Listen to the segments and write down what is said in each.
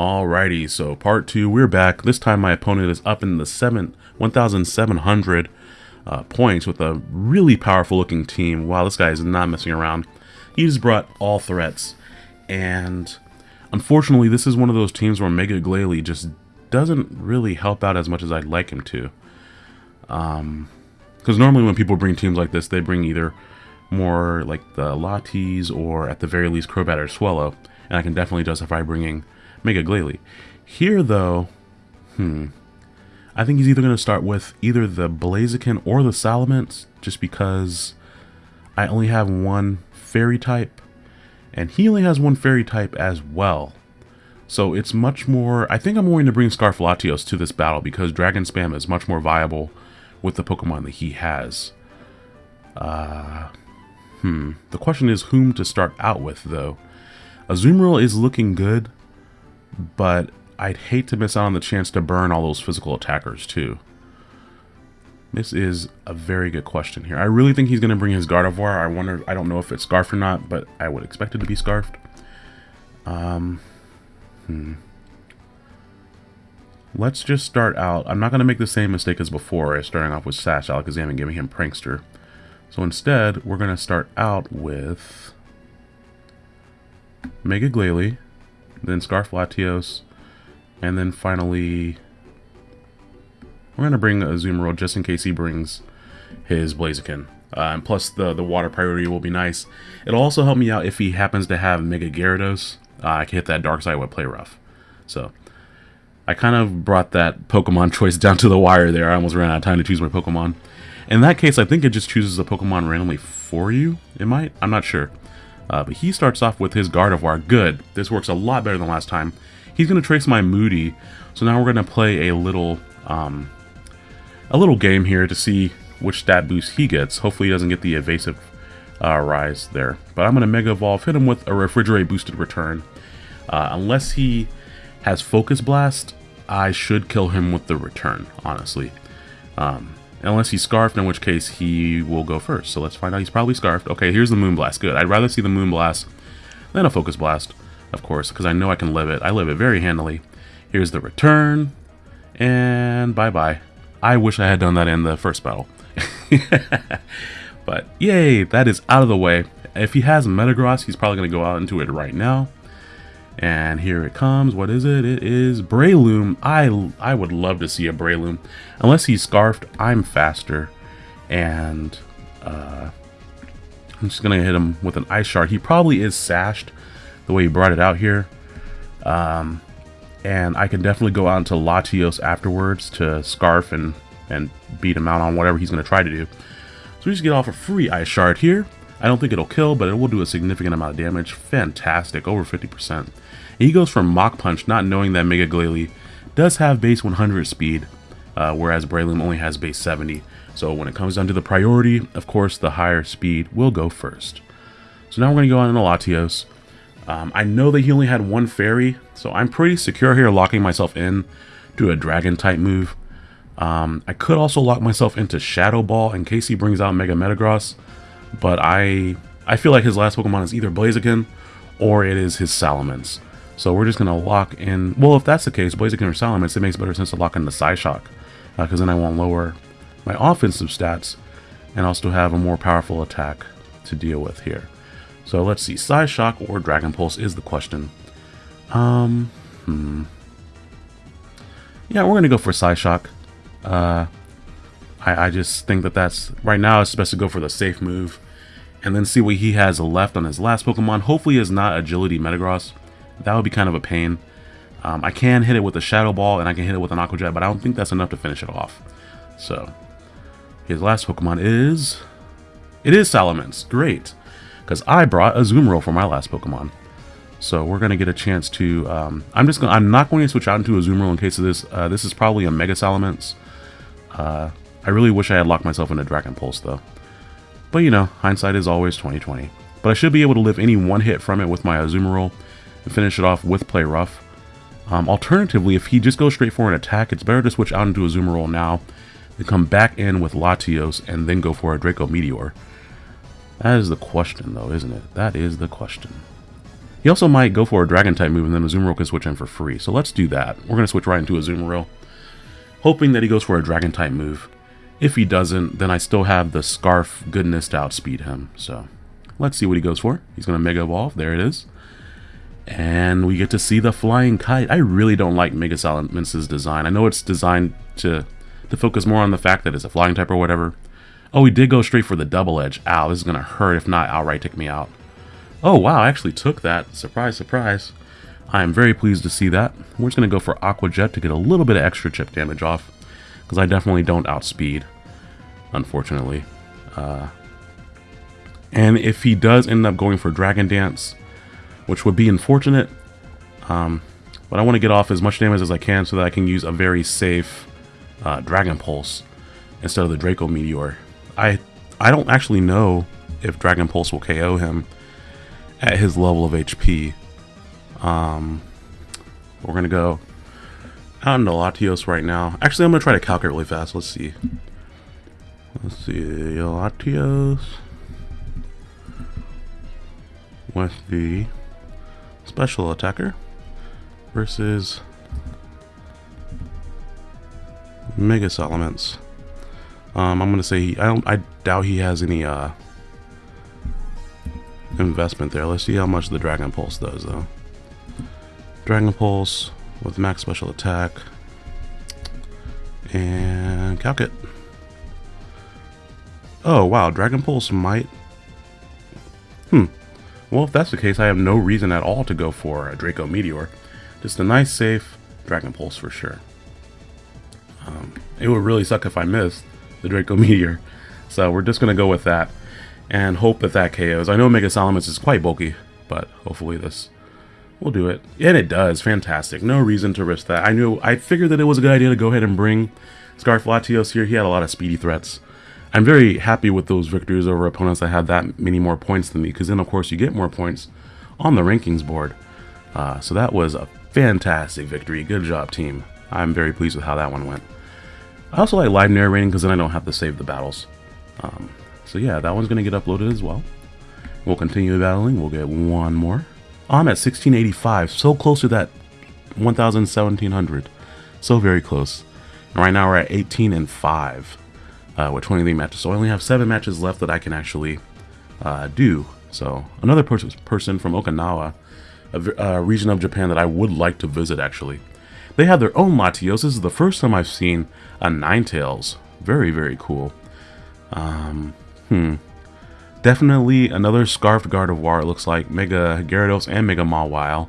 Alrighty, so part two, we're back. This time my opponent is up in the seven 1,700 uh, points with a really powerful looking team. Wow, this guy is not messing around. He just brought all threats. And unfortunately, this is one of those teams where Mega Glalie just doesn't really help out as much as I'd like him to. Um, Because normally when people bring teams like this, they bring either more like the Latis or at the very least Crobat or Swellow. And I can definitely justify bringing Mega Glalie. Here, though, hmm, I think he's either going to start with either the Blaziken or the Salamence, just because I only have one Fairy type, and he only has one Fairy type as well. So it's much more, I think I'm going to bring Scarf Latios to this battle because Dragon Spam is much more viable with the Pokemon that he has. Uh, hmm, the question is whom to start out with though. Azumarill is looking good, but I'd hate to miss out on the chance to burn all those physical attackers too. This is a very good question here. I really think he's going to bring his Gardevoir. I wonder, I don't know if it's Scarfed or not, but I would expect it to be Scarfed. Um, hmm. Let's just start out. I'm not going to make the same mistake as before, starting off with Sash Alakazam and giving him Prankster. So instead, we're going to start out with Mega Glalie, then Scarf Latios, and then finally, we're going to bring Azumarill just in case he brings his Blaziken. Uh, and plus, the, the water priority will be nice. It'll also help me out if he happens to have Mega Gyarados. Uh, I can hit that Dark Side with Play Rough. So, I kind of brought that Pokemon choice down to the wire there. I almost ran out of time to choose my Pokemon. In that case, I think it just chooses a Pokemon randomly for you. It might. I'm not sure. Uh, but he starts off with his Gardevoir. Good. This works a lot better than last time. He's going to trace my Moody. So now we're going to play a little, um, a little game here to see which stat boost he gets. Hopefully he doesn't get the evasive uh, rise there. But I'm going to Mega Evolve, hit him with a Refrigerate boosted return. Uh, unless he has Focus Blast, I should kill him with the return, honestly. Um, unless he's Scarfed, in which case he will go first. So let's find out he's probably Scarfed. Okay, here's the Moonblast. Good. I'd rather see the Moonblast than a Focus Blast, of course, because I know I can live it. I live it very handily. Here's the return, and bye-bye. I wish I had done that in the first battle. but yay, that is out of the way. If he has Metagross, he's probably going to go out into it right now. And here it comes. What is it? It is Breloom. I, I would love to see a Breloom. Unless he's Scarfed, I'm faster. And uh, I'm just going to hit him with an Ice Shard. He probably is Sashed the way he brought it out here. Um, and I can definitely go out into Latios afterwards to Scarf and, and beat him out on whatever he's going to try to do. So we just get off a free Ice Shard here. I don't think it'll kill, but it will do a significant amount of damage. Fantastic, over 50%. And he goes for Mach Punch, not knowing that Mega Glalie does have base 100 speed, uh, whereas Breloom only has base 70. So when it comes down to the priority, of course, the higher speed will go first. So now we're going to go on into Latios. Um, I know that he only had one fairy, so I'm pretty secure here locking myself in to a dragon type move. Um, I could also lock myself into Shadow Ball in case he brings out Mega Metagross, but I I feel like his last Pokemon is either Blaziken or it is his Salamence. So we're just going to lock in, well if that's the case, Blaziken or Salamence, it makes better sense to lock in the Psyshock, because uh, then I won't lower my offensive stats, and I'll have a more powerful attack to deal with here. So let's see, Psyshock or Dragon Pulse is the question. Um, hmm. Yeah, we're going to go for Psyshock. Uh, I, I just think that that's, right now it's best to go for the safe move. And then see what he has left on his last Pokemon. Hopefully it's not Agility Metagross. That would be kind of a pain. Um, I can hit it with a Shadow Ball and I can hit it with an Aqua Jet, but I don't think that's enough to finish it off. So, his last Pokemon is... It is Salamence. Great. Because I brought a Azumarill for my last Pokemon. So we're going to get a chance to... Um, I'm just gonna, I'm not going to switch out into Azumarill in case of this. Uh, this is probably a Mega Salamence. Uh, I really wish I had locked myself into Dragon Pulse, though. But, you know, hindsight is always 2020. But I should be able to live any one hit from it with my Azumarill and finish it off with Play Rough. Um, alternatively, if he just goes straight for an attack, it's better to switch out into Azumarill now and come back in with Latios and then go for a Draco Meteor. That is the question, though, isn't it? That is the question. He also might go for a Dragon type move and then Azumarill can switch in for free. So let's do that. We're going to switch right into Azumarill. Hoping that he goes for a Dragon type move. If he doesn't, then I still have the Scarf goodness to outspeed him. So let's see what he goes for. He's going to Mega Evolve. There it is. And we get to see the Flying Kite. I really don't like Mega Salamence' design. I know it's designed to, to focus more on the fact that it's a flying type or whatever. Oh, he did go straight for the double edge. Ow, this is going to hurt if not outright take me out. Oh, wow, I actually took that. Surprise, surprise. I am very pleased to see that. We're just going to go for Aqua Jet to get a little bit of extra chip damage off. Because I definitely don't outspeed, unfortunately. Uh, and if he does end up going for Dragon Dance, which would be unfortunate, um, but I want to get off as much damage as I can so that I can use a very safe uh, Dragon Pulse instead of the Draco Meteor. I I don't actually know if Dragon Pulse will KO him at his level of HP. Um, we're gonna go out into Latios right now. Actually, I'm gonna try to calculate really fast. Let's see. Let's see, Latios with the special attacker versus Mega Salamence. Um, I'm gonna say he, I don't. I doubt he has any uh, investment there. Let's see how much the Dragon Pulse does, though. Dragon Pulse with max special attack and calc it. Oh wow, Dragon Pulse might. Hmm. Well, if that's the case, I have no reason at all to go for a Draco Meteor. Just a nice, safe Dragon Pulse for sure. Um, it would really suck if I missed the Draco Meteor. So we're just going to go with that and hope that that KOs. I know Mega Salamence is quite bulky, but hopefully this will do it. And it does. Fantastic. No reason to risk that. I knew, I figured that it was a good idea to go ahead and bring Scarf Latios here. He had a lot of speedy threats. I'm very happy with those victories over opponents that had that many more points than me, because then, of course, you get more points on the rankings board. Uh, so that was a fantastic victory. Good job, team. I'm very pleased with how that one went. I also like live narrating because then I don't have to save the battles. Um, so yeah, that one's going to get uploaded as well. We'll continue battling. We'll get one more. I'm at 1685, so close to that 1700. So very close. And right now we're at 18 and 5 uh, with 23 matches. So I only have seven matches left that I can actually uh, do. So another per person from Okinawa, a, a, region of Japan that I would like to visit actually. They have their own Latios. This is the first time I've seen a Ninetales. Very, very cool. Um, hmm. Definitely another Scarfed Gardevoir, it looks like. Mega Gyarados and Mega Mawile.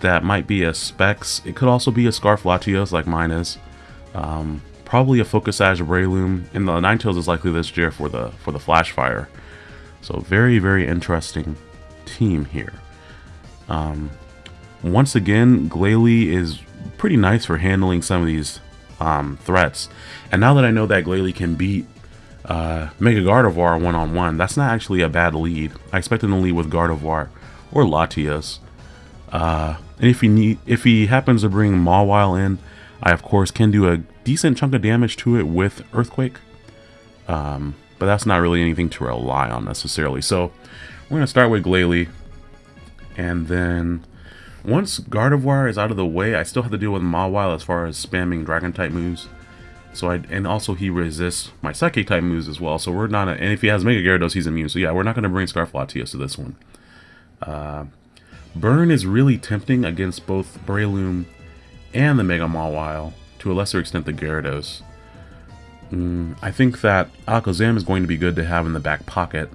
That might be a Specs. It could also be a Scarf Latios like mine is. Um, probably a Focus Sash Breloom, and the Ninetales is likely this year for the for the Flash Fire. So very very interesting team here. Um, once again, Glalie is pretty nice for handling some of these um, threats, and now that I know that Glalie can beat uh, Mega Gardevoir one on one, that's not actually a bad lead. I expect him to lead with Gardevoir or Latios. Uh, and if he need, if he happens to bring Mawile in, I of course can do a decent chunk of damage to it with Earthquake. Um, but that's not really anything to rely on necessarily. So we're going to start with Glalie. And then once Gardevoir is out of the way, I still have to deal with Mawile as far as spamming Dragon type moves. So I and also he resists my Psychic type moves as well. So we're not a, and if he has Mega Gyarados, he's immune. So yeah, we're not going to bring Scarf Latios to this one. Uh, Burn is really tempting against both Breloom and the Mega Mawile to a lesser extent the Gyarados. Mm, I think that Alakazam is going to be good to have in the back pocket.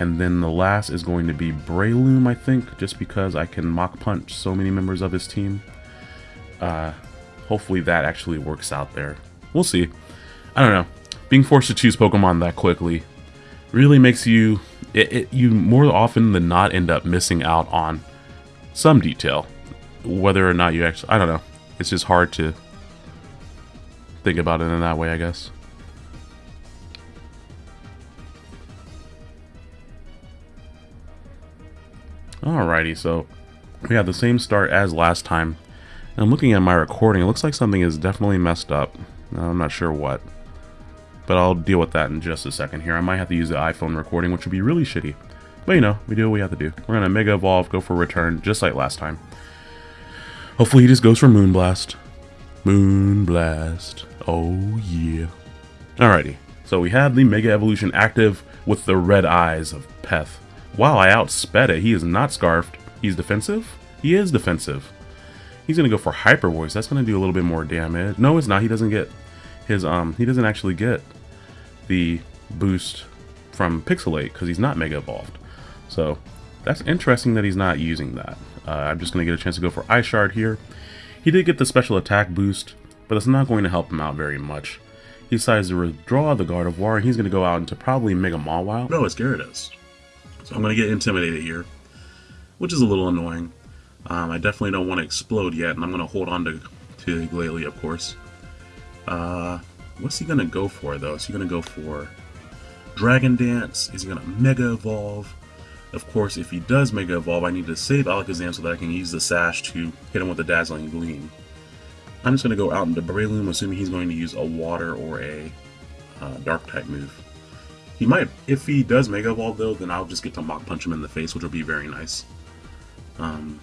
And then the last is going to be Breloom, I think, just because I can Mach Punch so many members of his team. Uh, hopefully that actually works out there. We'll see. I don't know. Being forced to choose Pokemon that quickly really makes you... It, it, you more often than not end up missing out on some detail. Whether or not you actually... I don't know. It's just hard to think about it in that way, I guess. Alrighty, so we have the same start as last time. I'm looking at my recording, it looks like something is definitely messed up. I'm not sure what. But I'll deal with that in just a second here. I might have to use the iPhone recording, which would be really shitty. But you know, we do what we have to do. We're gonna Mega Evolve, go for return, just like last time. Hopefully he just goes for Moonblast. Moonblast. Oh yeah. Alrighty. So we have the Mega Evolution active with the red eyes of Peth. Wow, I outsped it. He is not Scarfed. He's defensive? He is defensive. He's gonna go for Hyper Voice. That's gonna do a little bit more damage. No, it's not. He doesn't get his um he doesn't actually get the boost from Pixelate because he's not Mega Evolved. So that's interesting that he's not using that. Uh, I'm just going to get a chance to go for Ice Shard here. He did get the special attack boost, but it's not going to help him out very much. He decides to withdraw the Gardevoir, and he's going to go out into probably Mega Mawile. No, it's Gyarados. So I'm going to get intimidated here, which is a little annoying. Um, I definitely don't want to explode yet, and I'm going to hold on to, to Glalie, of course. Uh, what's he going to go for, though? Is he going to go for Dragon Dance? Is he going to Mega Evolve? Of course, if he does Mega Evolve, I need to save Alakazam so that I can use the Sash to hit him with the Dazzling Gleam. I'm just going to go out into Breloom, assuming he's going to use a Water or a uh, Dark-type move. He might, if he does Mega Evolve though, then I'll just get to Mach Punch him in the face, which will be very nice. Um,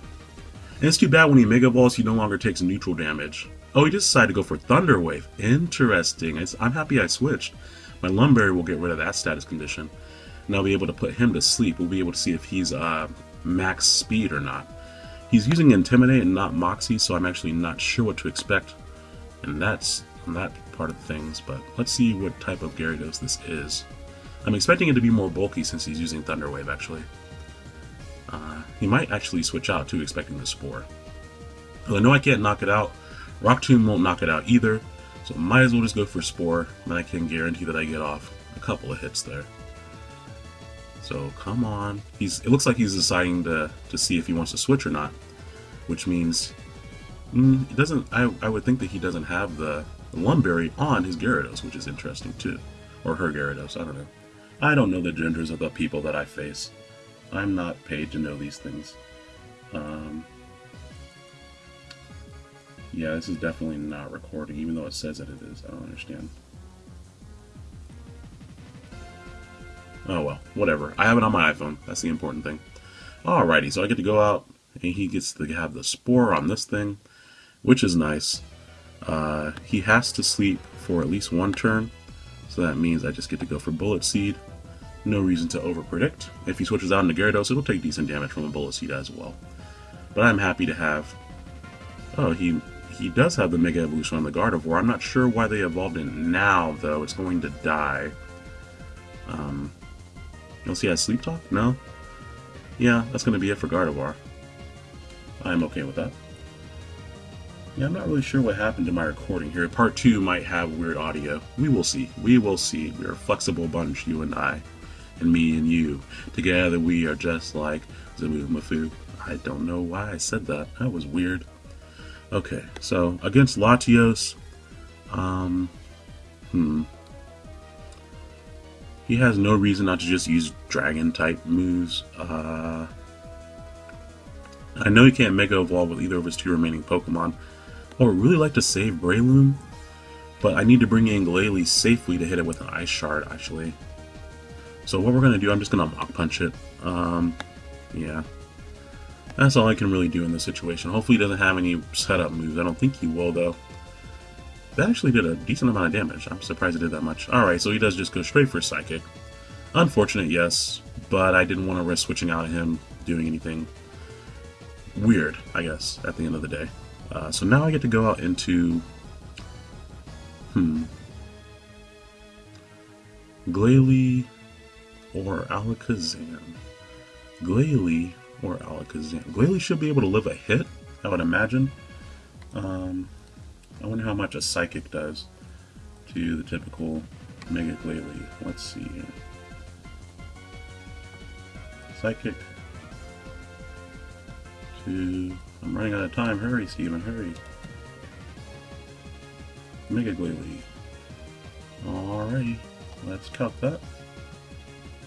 and it's too bad when he Mega Evolves, he no longer takes neutral damage. Oh, he just decided to go for Thunder Wave. Interesting. I'm happy I switched. My Lum Berry will get rid of that status condition and I'll be able to put him to sleep. We'll be able to see if he's uh, max speed or not. He's using Intimidate and not Moxie, so I'm actually not sure what to expect, and that's that part of things, but let's see what type of Gyarados this is. I'm expecting it to be more bulky since he's using Thunder Wave, actually. Uh, he might actually switch out, too, expecting the Spore. Well, I know I can't knock it out. Rock Tomb won't knock it out either, so might as well just go for Spore, then I can guarantee that I get off a couple of hits there. So come on. He's. It looks like he's deciding to, to see if he wants to switch or not. Which means... Mm, it doesn't... I, I would think that he doesn't have the, the Lum Berry on his Gyarados, which is interesting too. Or her Gyarados, I don't know. I don't know the genders of the people that I face. I'm not paid to know these things. Um, yeah, this is definitely not recording, even though it says that it is. I don't understand. Oh well, whatever. I have it on my iPhone. That's the important thing. Alrighty, so I get to go out, and he gets to have the spore on this thing, which is nice. Uh, he has to sleep for at least one turn, so that means I just get to go for Bullet Seed. No reason to overpredict. If he switches out into Gyarados, it'll take decent damage from a Bullet Seed as well. But I'm happy to have... Oh, he he does have the Mega Evolution on the Gardevoir. I'm not sure why they evolved it now, though. It's going to die. Um, You'll see I sleep talk? No? Yeah, that's going to be it for Gardevoir. I'm okay with that. Yeah, I'm not really sure what happened to my recording here. Part 2 might have weird audio. We will see. We will see. We're a flexible bunch, you and I. And me and you. Together we are just like Zoboomafoo. I don't know why I said that. That was weird. Okay, so against Latios, um, hmm, he has no reason not to just use dragon type moves. Uh, I know he can't Mega Evolve with either of his two remaining Pokemon. I would really like to save Breloom, but I need to bring in Glalie safely to hit it with an Ice Shard, actually. So what we're going to do, I'm just going to Mach Punch it. Um, yeah. That's all I can really do in this situation. Hopefully he doesn't have any setup moves. I don't think he will, though. That actually did a decent amount of damage. I'm surprised it did that much. Alright, so he does just go straight for Psychic. Unfortunate, yes, but I didn't want to risk switching out of him doing anything weird, I guess, at the end of the day. Uh, so now I get to go out into... Hmm. Glalie or Alakazam. Glalie or Alakazam. Glalie should be able to live a hit, I would imagine. Um, I wonder how much a Psychic does to the typical Mega Glalie. Let's see here. Psychic to... I'm running out of time. Hurry, Steven, hurry. Mega Glalie. Alrighty, let's cut that.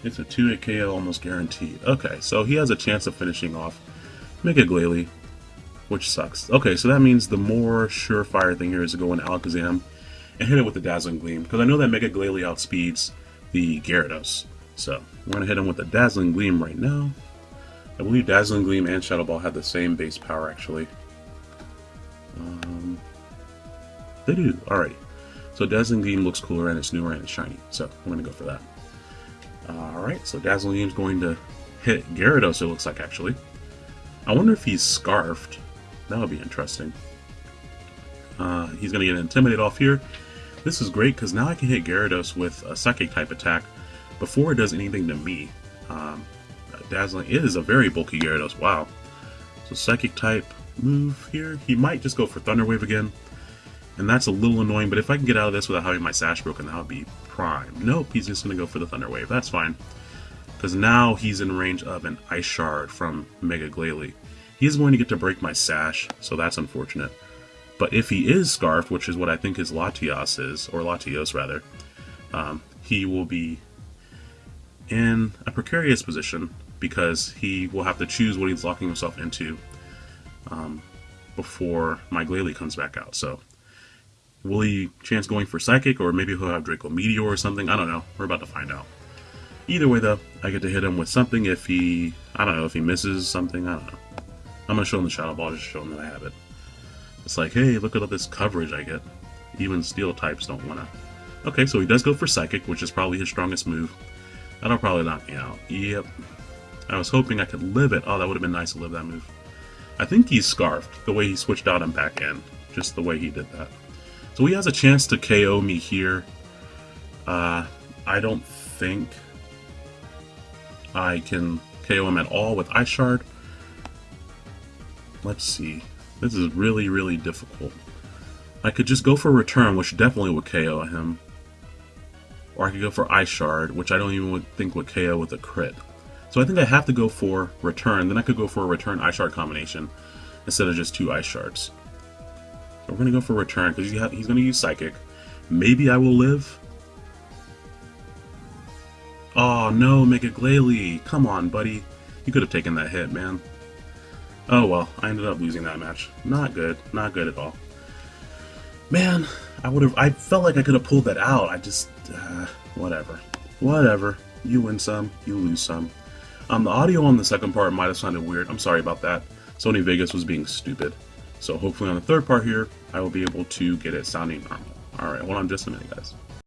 It's a 2-hit KO almost guaranteed. Okay, so he has a chance of finishing off Mega Glalie which sucks. Okay, so that means the more surefire thing here is to go in Alakazam and hit it with the Dazzling Gleam, because I know that Mega Glalie outspeeds the Gyarados. So, we're going to hit him with the Dazzling Gleam right now. I believe Dazzling Gleam and Shadow Ball have the same base power, actually. Um, they do. Alright. So Dazzling Gleam looks cooler and it's newer and it's shiny. So I'm going to go for that. Alright, so Dazzling Gleam's going to hit Gyarados, it looks like, actually. I wonder if he's Scarfed. That would be interesting. Uh, he's going to get Intimidate off here. This is great because now I can hit Gyarados with a Psychic type attack before it does anything to me. Um, Dazzling is a very bulky Gyarados. Wow. So Psychic type move here. He might just go for Thunder Wave again. And that's a little annoying, but if I can get out of this without having my Sash broken, that would be prime. Nope, he's just going to go for the Thunder Wave. That's fine. Because now he's in range of an Ice Shard from Mega Glalie. He's going to get to break my Sash, so that's unfortunate. But if he is Scarfed, which is what I think his Latios is, or Latios rather, um, he will be in a precarious position because he will have to choose what he's locking himself into um, before my Glalie comes back out. So Will he chance going for Psychic, or maybe he'll have Draco Meteor or something? I don't know. We're about to find out. Either way, though, I get to hit him with something if he... I don't know, if he misses something, I don't know. I'm going to show him the Shadow Ball just show him that I have it. It's like, hey, look at all this coverage I get. Even Steel types don't want to... Okay, so he does go for Psychic, which is probably his strongest move. That'll probably knock me out. Yep. I was hoping I could live it. Oh, that would have been nice to live that move. I think he's Scarfed, the way he switched out and back in. Just the way he did that. So he has a chance to KO me here. Uh, I don't think I can KO him at all with Ice Shard. Let's see. This is really, really difficult. I could just go for Return, which definitely would KO him. Or I could go for Ice Shard, which I don't even think would KO with a crit. So I think I have to go for Return. Then I could go for a Return Ice Shard combination instead of just two Ice Shards. We're going to go for return because he's going to use Psychic. Maybe I will live. Oh no, Mega Glalie. Come on, buddy. You could have taken that hit, man. Oh well, I ended up losing that match. Not good. Not good at all. Man, I would have. I felt like I could have pulled that out. I just. Uh, whatever. Whatever. You win some, you lose some. Um, the audio on the second part might have sounded weird. I'm sorry about that. Sony Vegas was being stupid. So hopefully on the third part here, I will be able to get it sounding normal. Alright, hold on just a minute, guys.